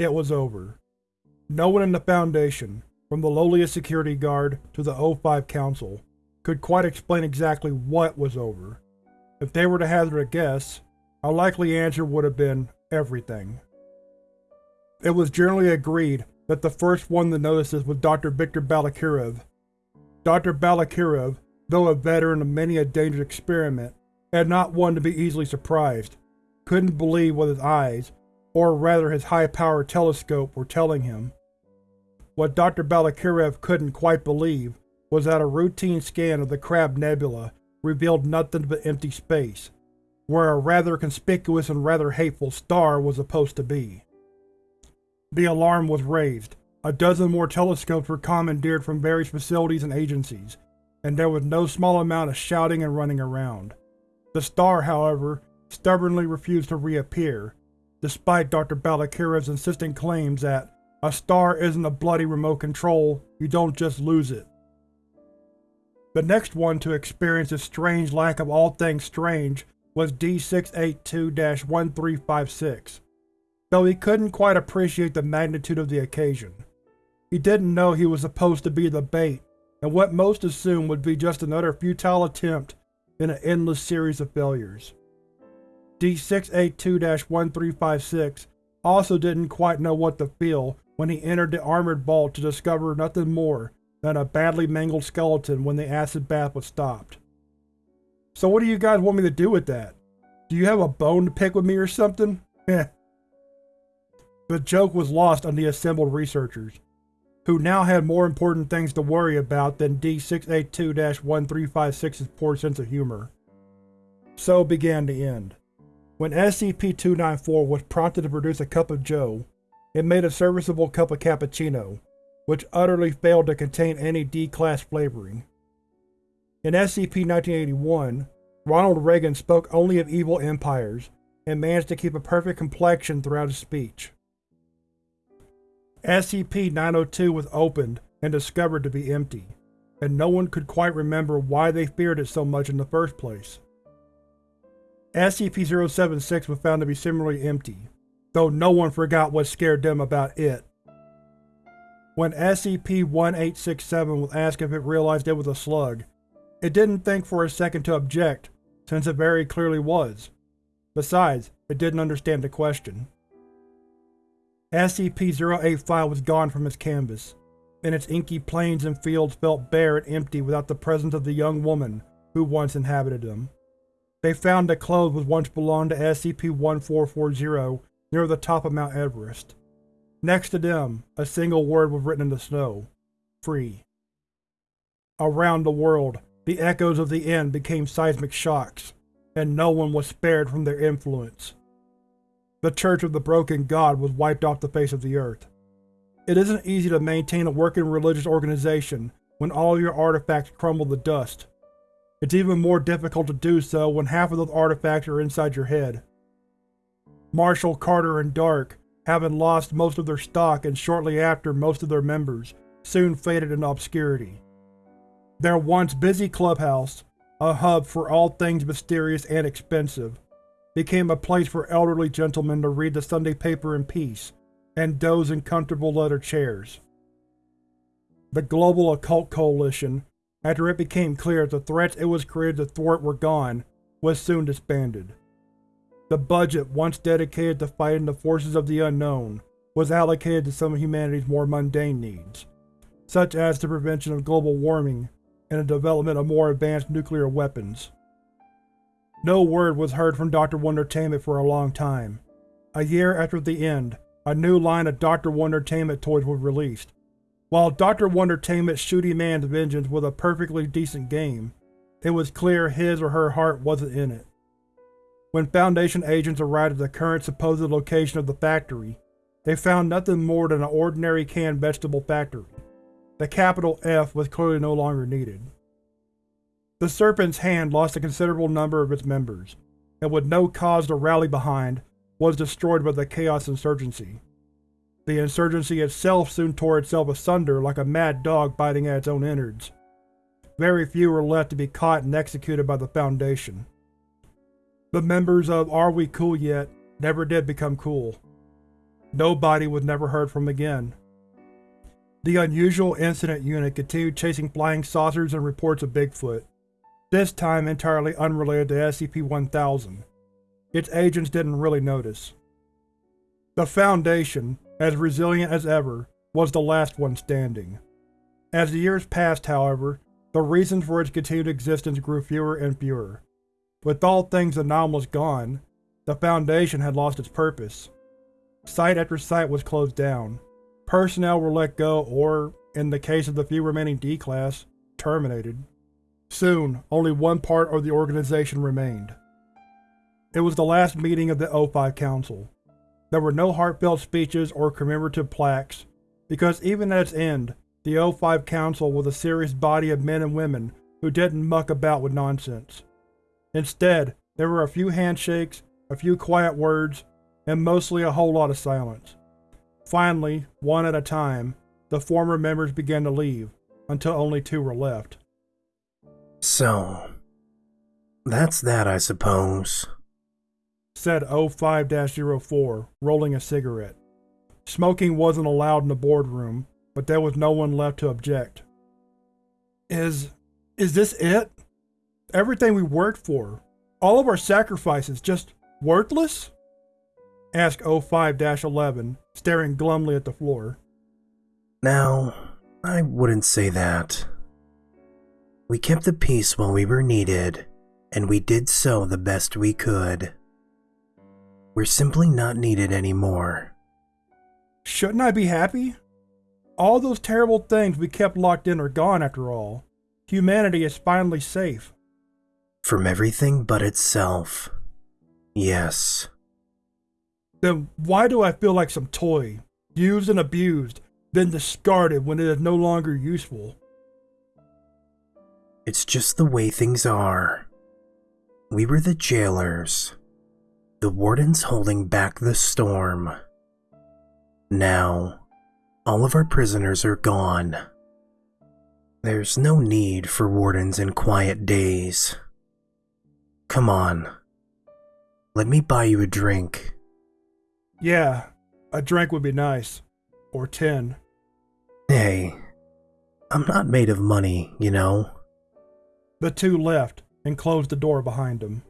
It was over. No one in the Foundation, from the lowliest security guard to the O5 Council, could quite explain exactly what was over. If they were to hazard a guess, a likely answer would have been everything. It was generally agreed that the first one to notice this was Dr. Viktor Balakirev. Dr. Balakirev, though a veteran of many a dangerous experiment, and not one to be easily surprised, couldn't believe with his eyes, or rather his high-powered telescope, were telling him. What Dr. Balakirev couldn't quite believe was that a routine scan of the Crab Nebula revealed nothing but empty space, where a rather conspicuous and rather hateful star was supposed to be. The alarm was raised. A dozen more telescopes were commandeered from various facilities and agencies, and there was no small amount of shouting and running around. The star, however, stubbornly refused to reappear, despite Dr. Balakirev's insistent claims that a star isn't a bloody remote control, you don't just lose it. The next one to experience this strange lack of all things strange was D682-1356, though he couldn't quite appreciate the magnitude of the occasion. He didn't know he was supposed to be the bait, and what most assumed would be just another futile attempt in an endless series of failures. D682-1356 also didn't quite know what to feel when he entered the armored vault to discover nothing more than a badly mangled skeleton when the acid bath was stopped. So what do you guys want me to do with that? Do you have a bone to pick with me or something? Heh. the joke was lost on the assembled researchers, who now had more important things to worry about than D682-1356's poor sense of humor. So began the end. When SCP-294 was prompted to produce a cup of joe, it made a serviceable cup of cappuccino, which utterly failed to contain any D-Class flavoring. In SCP-1981, Ronald Reagan spoke only of evil empires, and managed to keep a perfect complexion throughout his speech. SCP-902 was opened and discovered to be empty, and no one could quite remember why they feared it so much in the first place. SCP-076 was found to be similarly empty, though no one forgot what scared them about it. When SCP-1867 was asked if it realized it was a slug, it didn't think for a second to object, since it very clearly was. Besides, it didn't understand the question. SCP-085 was gone from its canvas, and its inky plains and fields felt bare and empty without the presence of the young woman who once inhabited them. They found that clothes was once belonged to SCP-1440 near the top of Mount Everest. Next to them, a single word was written in the snow. Free. Around the world, the echoes of the end became seismic shocks, and no one was spared from their influence. The Church of the Broken God was wiped off the face of the earth. It isn't easy to maintain a working religious organization when all your artifacts crumble to dust. It's even more difficult to do so when half of those artifacts are inside your head. Marshall, Carter, and Dark, having lost most of their stock and shortly after most of their members, soon faded into obscurity. Their once busy clubhouse, a hub for all things mysterious and expensive, became a place for elderly gentlemen to read the Sunday paper in peace and doze in comfortable leather chairs. The Global Occult Coalition, after it became clear that the threats it was created to thwart were gone, was soon disbanded. The budget once dedicated to fighting the forces of the unknown was allocated to some of humanity's more mundane needs, such as the prevention of global warming and the development of more advanced nuclear weapons. No word was heard from Dr. Wondertainment for a long time. A year after the end, a new line of Dr. Wondertainment toys was released. While Dr. Wondertainment's Shooty Man's Vengeance was a perfectly decent game, it was clear his or her heart wasn't in it. When Foundation agents arrived at the current supposed location of the factory, they found nothing more than an ordinary canned vegetable factory. The capital F was clearly no longer needed. The Serpent's Hand lost a considerable number of its members, and with no cause to rally behind, was destroyed by the Chaos Insurgency. The insurgency itself soon tore itself asunder like a mad dog biting at its own innards. Very few were left to be caught and executed by the Foundation. The members of Are We Cool Yet never did become cool. nobody was never heard from again. The Unusual Incident Unit continued chasing flying saucers and reports of Bigfoot, this time entirely unrelated to SCP-1000. Its agents didn't really notice. The Foundation, as resilient as ever, was the last one standing. As the years passed, however, the reasons for its continued existence grew fewer and fewer. With all things anomalous gone, the Foundation had lost its purpose. Site after site was closed down. Personnel were let go or, in the case of the few remaining D-Class, terminated. Soon, only one part of the organization remained. It was the last meeting of the O5 Council. There were no heartfelt speeches or commemorative plaques, because even at its end, the O5 Council was a serious body of men and women who didn't muck about with nonsense. Instead, there were a few handshakes, a few quiet words, and mostly a whole lot of silence. Finally, one at a time, the former members began to leave, until only two were left. So, that's that, I suppose, said O5-04, rolling a cigarette. Smoking wasn't allowed in the boardroom, but there was no one left to object. Is… is this it? Everything we worked for, all of our sacrifices, just worthless? asked O5-11, staring glumly at the floor. Now, I wouldn't say that. We kept the peace while we were needed, and we did so the best we could. We're simply not needed anymore. Shouldn't I be happy? All those terrible things we kept locked in are gone after all. Humanity is finally safe. From everything but itself. Yes. Then why do I feel like some toy, used and abused, then discarded when it is no longer useful? It's just the way things are. We were the jailers. The wardens holding back the storm. Now, all of our prisoners are gone. There's no need for wardens in quiet days. Come on. Let me buy you a drink. Yeah, a drink would be nice. Or ten. Hey, I'm not made of money, you know. The two left, and closed the door behind them.